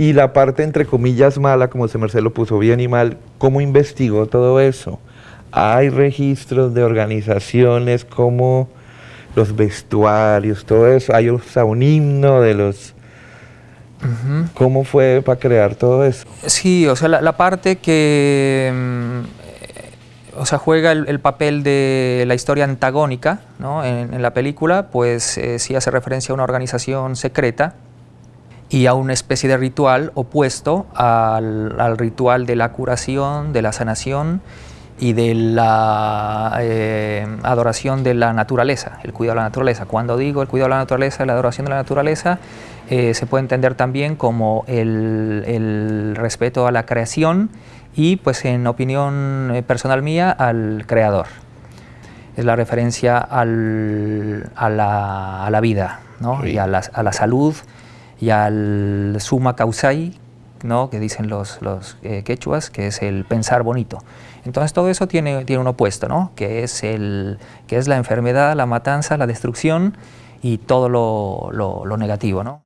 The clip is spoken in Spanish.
Y la parte, entre comillas, mala, como se Merced lo puso bien y mal, ¿cómo investigó todo eso? Hay registros de organizaciones como los vestuarios, todo eso. Hay hasta un himno de los... ¿Cómo fue para crear todo eso? Sí, o sea, la, parte que mm, o sea, juega el, papel de la historia antagónica ¿no? en, la película, pues eh, sí hace referencia a una organización secreta y a una especie de ritual opuesto al, al ritual de la curación, de la sanación y de la eh, adoración de la naturaleza, el cuidado de la naturaleza. Cuando digo el cuidado de la naturaleza, la adoración de la naturaleza, eh, se puede entender también como el, respeto a la creación y, pues en opinión eh, personal mía, al creador. Es la referencia al, a, la, a, la, vida ¿no? y a la, a la, salud y al suma causai, ¿no? que dicen los, los quechuas, que es el pensar bonito. Entonces todo eso tiene, tiene un opuesto, ¿no? que, es el, que es la enfermedad, la matanza, la destrucción y todo lo, lo, lo negativo. ¿no?